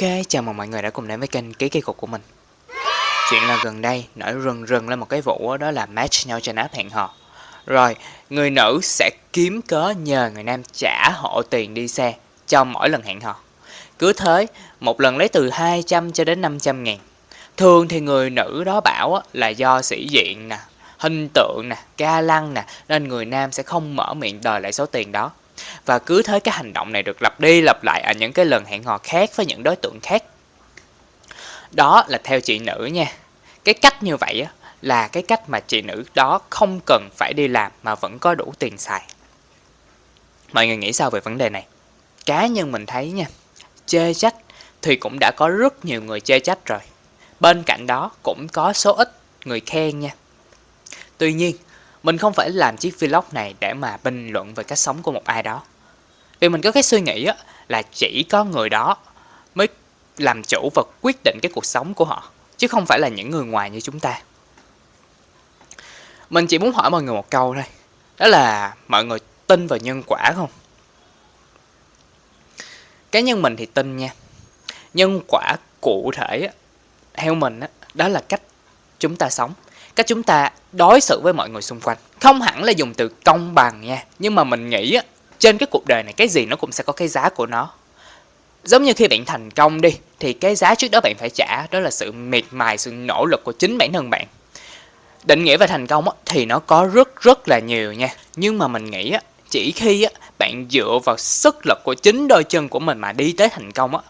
Ok, chào mừng mọi người đã cùng đến với kênh Ký Kỳ Cục của mình. Chuyện là gần đây nổi rừng rừng lên một cái vụ đó là match nhau trên app hẹn hò. Rồi, người nữ sẽ kiếm cớ nhờ người nam trả hộ tiền đi xe cho mỗi lần hẹn hò. Cứ thế, một lần lấy từ 200 cho đến 500 ngàn. Thường thì người nữ đó bảo là do sĩ diện nè, hình tượng nè, ca lăng nè Nên người nam sẽ không mở miệng đòi lại số tiền đó và cứ thế cái hành động này được lặp đi lặp lại ở những cái lần hẹn hò khác với những đối tượng khác. Đó là theo chị nữ nha. Cái cách như vậy á, là cái cách mà chị nữ đó không cần phải đi làm mà vẫn có đủ tiền xài. Mọi người nghĩ sao về vấn đề này? Cá nhân mình thấy nha chê trách thì cũng đã có rất nhiều người chê trách rồi. Bên cạnh đó cũng có số ít người khen nha. Tuy nhiên mình không phải làm chiếc vlog này để mà bình luận về cách sống của một ai đó. Vì mình có cái suy nghĩ á, là chỉ có người đó mới làm chủ và quyết định cái cuộc sống của họ. Chứ không phải là những người ngoài như chúng ta. Mình chỉ muốn hỏi mọi người một câu thôi. Đó là mọi người tin vào nhân quả không? Cá nhân mình thì tin nha. Nhân quả cụ thể theo mình đó, đó là cách chúng ta sống cách chúng ta đối xử với mọi người xung quanh. Không hẳn là dùng từ công bằng nha nhưng mà mình nghĩ á trên cái cuộc đời này cái gì nó cũng sẽ có cái giá của nó. Giống như khi bạn thành công đi thì cái giá trước đó bạn phải trả đó là sự miệt mài sự nỗ lực của chính bản thân bạn. Định nghĩa về thành công thì nó có rất rất là nhiều nha. Nhưng mà mình nghĩ á, chỉ khi á, bạn dựa vào sức lực của chính đôi chân của mình mà đi tới thành công á,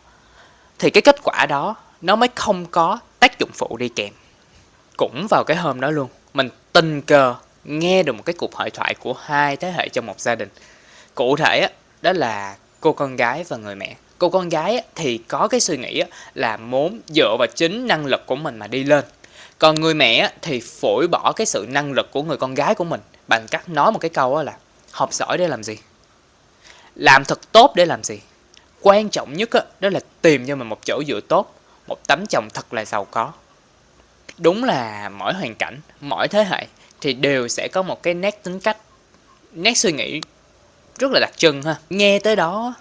thì cái kết quả đó nó mới không có tác dụng phụ đi kèm cũng vào cái hôm đó luôn. Mình tình cờ nghe được một cái cuộc hội thoại của hai thế hệ trong một gia đình. Cụ thể á, đó là cô con gái và người mẹ. Cô con gái thì có cái suy nghĩ là muốn dựa vào chính năng lực của mình mà đi lên. Còn người mẹ thì phổi bỏ cái sự năng lực của người con gái của mình bằng cách nói một cái câu là, học giỏi để làm gì? Làm thật tốt để làm gì? Quan trọng nhất đó là tìm cho mình một chỗ dựa tốt, một tấm chồng thật là giàu có đúng là mỗi hoàn cảnh, mỗi thế hệ thì đều sẽ có một cái nét tính cách, nét suy nghĩ rất là đặc trưng ha. Nghe tới đó,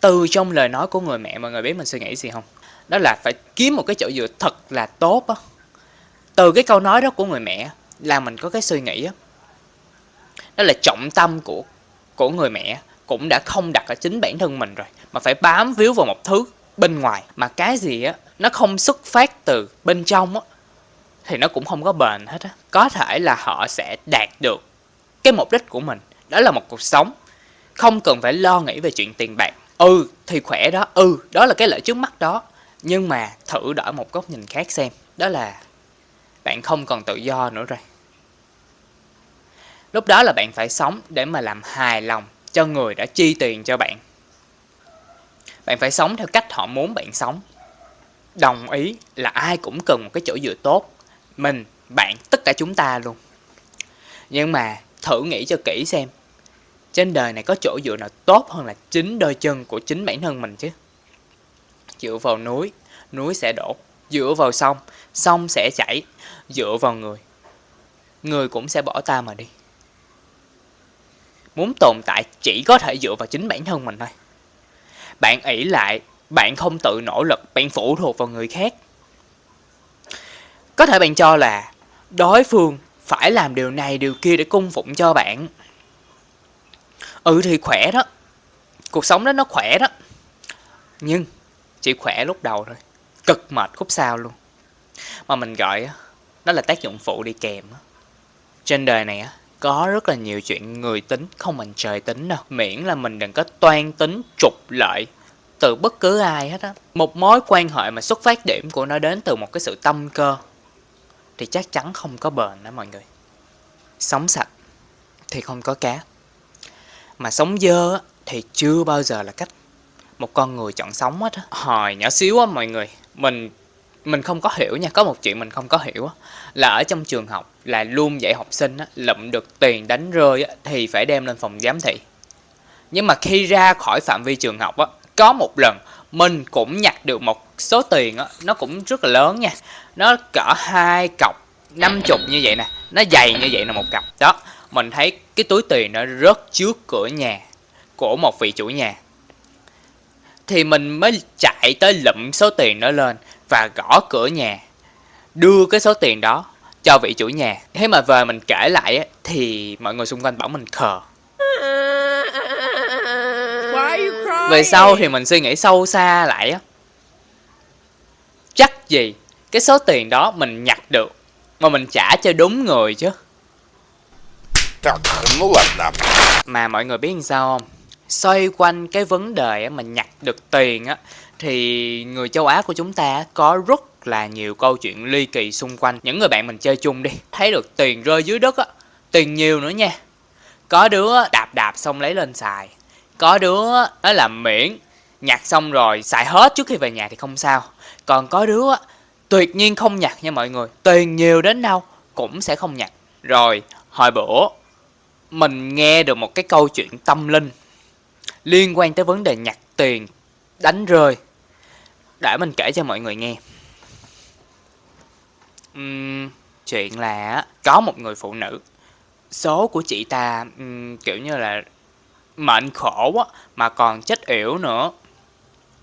từ trong lời nói của người mẹ mọi người biết mình suy nghĩ gì không? Đó là phải kiếm một cái chỗ dựa thật là tốt á. Từ cái câu nói đó của người mẹ là mình có cái suy nghĩ á. Đó là trọng tâm của của người mẹ cũng đã không đặt ở chính bản thân mình rồi, mà phải bám víu vào một thứ bên ngoài, mà cái gì á, nó không xuất phát từ bên trong á thì nó cũng không có bền hết á. Có thể là họ sẽ đạt được cái mục đích của mình. Đó là một cuộc sống. Không cần phải lo nghĩ về chuyện tiền bạc. Ừ thì khỏe đó. Ừ đó là cái lợi trước mắt đó. Nhưng mà thử đổi một góc nhìn khác xem. Đó là bạn không còn tự do nữa rồi. Lúc đó là bạn phải sống để mà làm hài lòng cho người đã chi tiền cho bạn. Bạn phải sống theo cách họ muốn bạn sống. Đồng ý là ai cũng cần một cái chỗ dựa tốt mình, bạn, tất cả chúng ta luôn. Nhưng mà thử nghĩ cho kỹ xem, trên đời này có chỗ dựa nào tốt hơn là chính đôi chân của chính bản thân mình chứ. Dựa vào núi, núi sẽ đổ. Dựa vào sông, sông sẽ chảy. Dựa vào người, người cũng sẽ bỏ ta mà đi. Muốn tồn tại chỉ có thể dựa vào chính bản thân mình thôi. Bạn ỷ lại, bạn không tự nỗ lực, bạn phụ thuộc vào người khác có thể bạn cho là đối phương phải làm điều này, điều kia để cung phụng cho bạn. Ừ thì khỏe đó. Cuộc sống đó nó khỏe đó. Nhưng chỉ khỏe lúc đầu thôi. Cực mệt khúc sau luôn. Mà mình gọi đó là tác dụng phụ đi kèm. Trên đời này có rất là nhiều chuyện người tính không mình trời tính đâu. Miễn là mình đừng có toan tính, trục lợi từ bất cứ ai hết á. Một mối quan hệ mà xuất phát điểm của nó đến từ một cái sự tâm cơ thì chắc chắn không có bền đó mọi người. Sống sạch thì không có cá. Mà sống dơ thì chưa bao giờ là cách một con người chọn sống hết á. Hồi nhỏ xíu á mọi người, mình mình không có hiểu nha, có một chuyện mình không có hiểu á, là ở trong trường học là luôn dạy học sinh á, lụm được tiền đánh rơi á, thì phải đem lên phòng giám thị. Nhưng mà khi ra khỏi phạm vi trường học á, có một lần mình cũng nhặt được một số tiền á, nó cũng rất là lớn nha. Nó cỡ hai cọc năm chục như vậy nè. Nó dày như vậy là một cặp đó mình thấy cái túi tiền nó rớt trước cửa nhà của một vị chủ nhà. Thì mình mới chạy tới lụm số tiền đó lên và gõ cửa nhà đưa cái số tiền đó cho vị chủ nhà. Thế mà về mình kể lại thì mọi người xung quanh bảo mình khờ. Về sau thì mình suy nghĩ sâu xa lại á. Chắc gì cái số tiền đó mình nhặt được mà mình trả cho đúng người chứ? Mà mọi người biết làm sao không? Xoay quanh cái vấn đề mà nhặt được tiền á thì người châu Á của chúng ta có rất là nhiều câu chuyện ly kỳ xung quanh. Những người bạn mình chơi chung đi thấy được tiền rơi dưới đất á tiền nhiều nữa nha. Có đứa đạp đạp xong lấy lên xài có đứa nó làm miễn nhặt xong rồi xài hết trước khi về nhà thì không sao. Còn có đứa tuyệt nhiên không nhặt nha mọi người tiền nhiều đến đâu cũng sẽ không nhặt rồi hồi bữa mình nghe được một cái câu chuyện tâm linh liên quan tới vấn đề nhặt tiền đánh rơi. Để mình kể cho mọi người nghe. Uhm, chuyện là có một người phụ nữ số của chị ta um, kiểu như là mệnh khổ á, mà còn chết yểu nữa.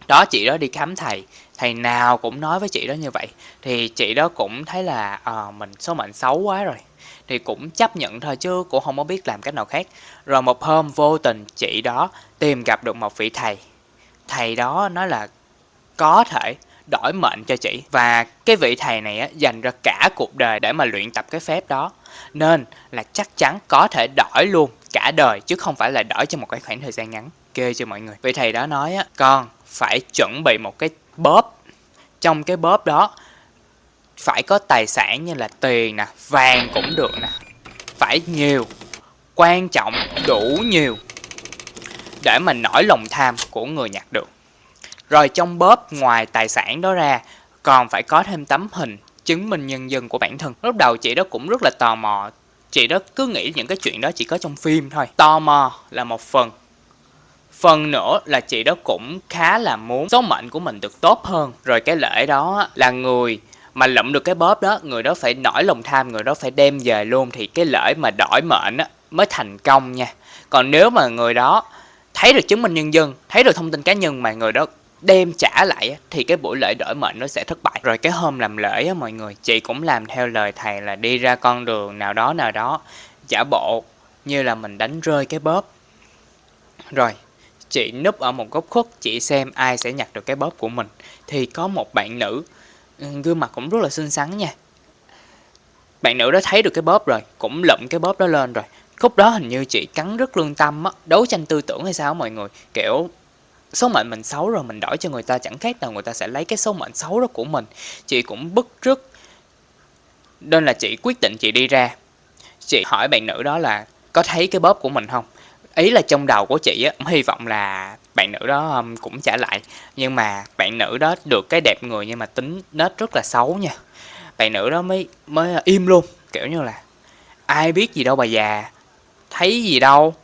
Đó chị đó đi khám thầy. Thầy nào cũng nói với chị đó như vậy. Thì chị đó cũng thấy là à, mình số mệnh xấu quá rồi. Thì cũng chấp nhận thôi chứ cũng không có biết làm cách nào khác. Rồi một hôm vô tình chị đó tìm gặp được một vị thầy. Thầy đó nói là có thể đổi mệnh cho chị. Và cái vị thầy này á, dành ra cả cuộc đời để mà luyện tập cái phép đó. Nên là chắc chắn có thể đổi luôn cả đời, chứ không phải là đổi cho một cái khoảng thời gian ngắn. Kê cho mọi người. Vậy thầy đó nói á, con phải chuẩn bị một cái bóp. Trong cái bóp đó phải có tài sản như là tiền nè, vàng cũng được nè. Phải nhiều, quan trọng đủ nhiều để mà nổi lòng tham của người nhặt được. Rồi trong bóp ngoài tài sản đó ra, còn phải có thêm tấm hình chứng minh nhân dân của bản thân. Lúc đầu chị đó cũng rất là tò mò chị đó cứ nghĩ những cái chuyện đó chỉ có trong phim thôi. Tò mò là một phần. Phần nữa là chị đó cũng khá là muốn số mệnh của mình được tốt hơn. Rồi cái lễ đó là người mà lụm được cái bóp đó, người đó phải nổi lòng tham, người đó phải đem về luôn. Thì cái lễ mà đổi mệnh á, mới thành công nha. Còn nếu mà người đó thấy được chứng minh nhân dân, thấy được thông tin cá nhân mà người đó đem trả lại thì cái buổi lễ đổi mệnh nó sẽ thất bại. Rồi cái hôm làm lễ á, mọi người, chị cũng làm theo lời thầy là đi ra con đường nào đó nào đó. Giả bộ như là mình đánh rơi cái bóp. Rồi, chị núp ở một góc khuất, chị xem ai sẽ nhặt được cái bóp của mình. Thì có một bạn nữ gương mặt cũng rất là xinh xắn nha. Bạn nữ đó thấy được cái bóp rồi, cũng lụm cái bóp đó lên rồi. Khúc đó hình như chị cắn rất lương tâm á, đấu tranh tư tưởng hay sao mọi người. Kiểu số mệnh mình xấu rồi mình đổi cho người ta, chẳng khác nào người ta sẽ lấy cái số mệnh xấu đó của mình. Chị cũng bức rứt. Nên là chị quyết định chị đi ra. Chị hỏi bạn nữ đó là, có thấy cái bóp của mình không? Ý là trong đầu của chị á hy vọng là bạn nữ đó um, cũng trả lại. Nhưng mà bạn nữ đó được cái đẹp người nhưng mà tính nết rất là xấu nha. Bạn nữ đó mới mới uh, im luôn. Kiểu như là, ai biết gì đâu bà già, thấy gì đâu.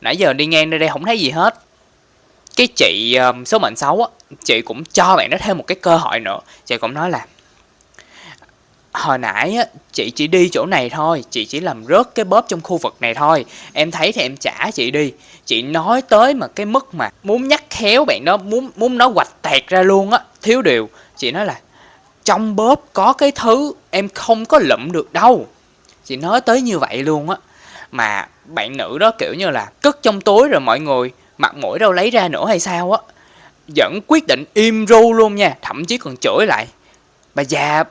Nãy giờ đi ngang nơi đây không thấy gì hết cái chị um, số mệnh xấu á chị cũng cho bạn đó thêm một cái cơ hội nữa. Chị cũng nói là hồi nãy á chị chỉ đi chỗ này thôi chị chỉ làm rớt cái bóp trong khu vực này thôi. Em thấy thì em trả chị đi. Chị nói tới mà cái mức mà muốn nhắc khéo bạn đó muốn muốn nó hoạch tẹt ra luôn á thiếu điều. Chị nói là trong bóp có cái thứ em không có lụm được đâu. Chị nói tới như vậy luôn á. Mà bạn nữ đó kiểu như là cất trong túi rồi mọi người mặt mũi đâu lấy ra nữa hay sao á. Vẫn quyết định im ru luôn nha, thậm chí còn chửi lại. Bà già,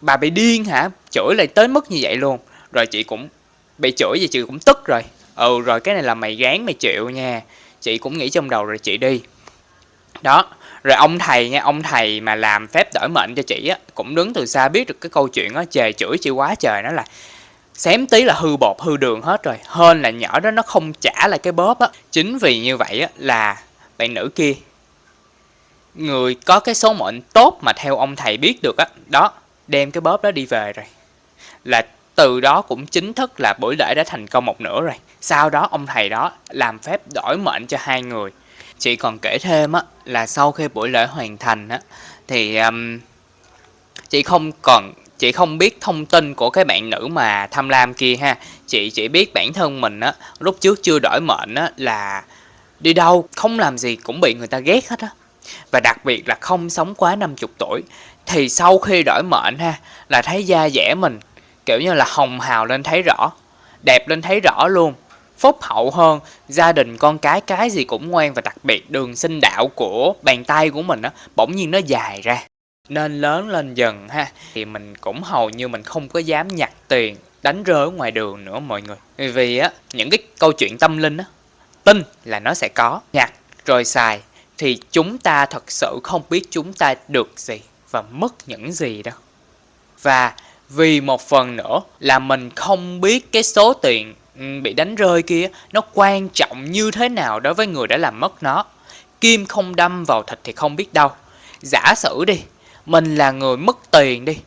bà bị điên hả? Chửi lại tới mức như vậy luôn. Rồi chị cũng bị chửi vậy chị cũng tức rồi. Ừ rồi cái này là mày gán mày chịu nha. Chị cũng nghĩ trong đầu rồi, chị đi. Đó, rồi ông thầy nha, ông thầy mà làm phép đổi mệnh cho chị á, cũng đứng từ xa biết được cái câu chuyện á, chề chửi chị quá trời nó là xém tí là hư bột hư đường hết rồi. Hơn là nhỏ đó nó không trả lại cái bóp á. Chính vì như vậy á là bạn nữ kia người có cái số mệnh tốt mà theo ông thầy biết được á đó đem cái bóp đó đi về rồi. Là từ đó cũng chính thức là buổi lễ đã thành công một nửa rồi. Sau đó ông thầy đó làm phép đổi mệnh cho hai người. Chị còn kể thêm á là sau khi buổi lễ hoàn thành á thì um, chị không còn chị không biết thông tin của cái bạn nữ mà tham lam kia ha. Chị chỉ biết bản thân mình á, lúc trước chưa đổi mệnh á, là đi đâu, không làm gì cũng bị người ta ghét hết á. Và đặc biệt là không sống quá 50 tuổi. Thì sau khi đổi mệnh ha, là thấy da dẻ mình, kiểu như là hồng hào lên thấy rõ, đẹp lên thấy rõ luôn. Phúc hậu hơn, gia đình con cái cái gì cũng ngoan và đặc biệt đường sinh đạo của bàn tay của mình á, bỗng nhiên nó dài ra nên lớn lên dần ha. Thì mình cũng hầu như mình không có dám nhặt tiền đánh rơi ở ngoài đường nữa mọi người. Vì á, những cái câu chuyện tâm linh á, tin là nó sẽ có, nhặt rồi xài thì chúng ta thật sự không biết chúng ta được gì và mất những gì đâu. Và vì một phần nữa là mình không biết cái số tiền ừ, bị đánh rơi kia nó quan trọng như thế nào đối với người đã làm mất nó. Kim không đâm vào thịt thì không biết đâu. Giả sử đi mình là người mất tiền đi.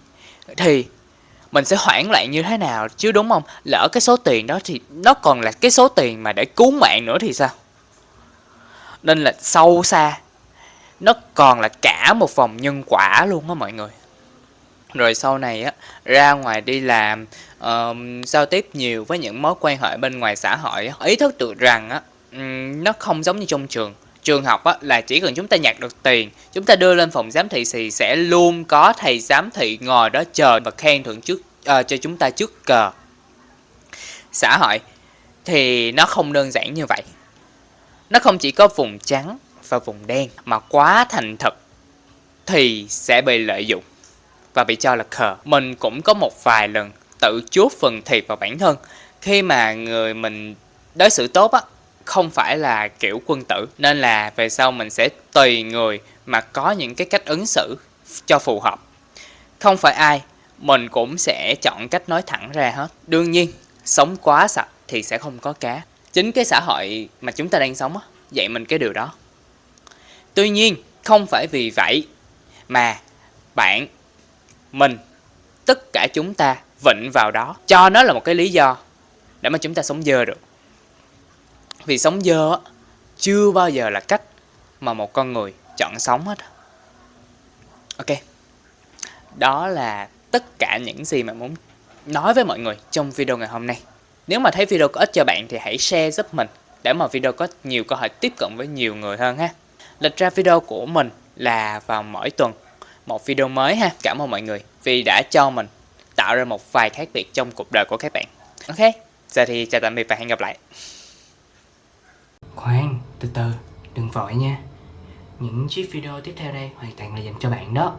Thì mình sẽ hoảng loạn như thế nào? Chứ đúng không? Lỡ cái số tiền đó thì nó còn là cái số tiền mà để cứu mạng nữa thì sao? Nên là sâu xa nó còn là cả một vòng nhân quả luôn á mọi người. Rồi sau này á ra ngoài đi làm uh, giao tiếp nhiều với những mối quan hệ bên ngoài xã hội á, ý thức được rằng á um, nó không giống như trong trường trường học á, là chỉ cần chúng ta nhặt được tiền chúng ta đưa lên phòng giám thị thì sẽ luôn có thầy giám thị ngồi đó chờ và khen thưởng trước uh, cho chúng ta trước cờ. Xã hội thì nó không đơn giản như vậy. Nó không chỉ có vùng trắng và vùng đen mà quá thành thật thì sẽ bị lợi dụng và bị cho là khờ. Mình cũng có một vài lần tự chuốt phần thiệt vào bản thân. Khi mà người mình đối xử tốt á không phải là kiểu quân tử nên là về sau mình sẽ tùy người mà có những cái cách ứng xử cho phù hợp. Không phải ai mình cũng sẽ chọn cách nói thẳng ra hết. Đương nhiên, sống quá sạch thì sẽ không có cá. Chính cái xã hội mà chúng ta đang sống á, dạy mình cái điều đó. Tuy nhiên, không phải vì vậy mà bạn, mình, tất cả chúng ta vịnh vào đó, cho nó là một cái lý do để mà chúng ta sống dơ được. Vì sống dơ chưa bao giờ là cách mà một con người chọn sống hết. Ok, đó là tất cả những gì mà muốn nói với mọi người trong video ngày hôm nay. Nếu mà thấy video có ích cho bạn thì hãy share giúp mình để mà video có nhiều cơ hội tiếp cận với nhiều người hơn ha. Lịch ra video của mình là vào mỗi tuần một video mới ha. Cảm ơn mọi người vì đã cho mình tạo ra một vài khác biệt trong cuộc đời của các bạn. Ok, giờ thì chào tạm biệt và hẹn gặp lại. Khoan, từ từ, đừng vội nha. Những chiếc video tiếp theo đây hoàn toàn là dành cho bạn đó.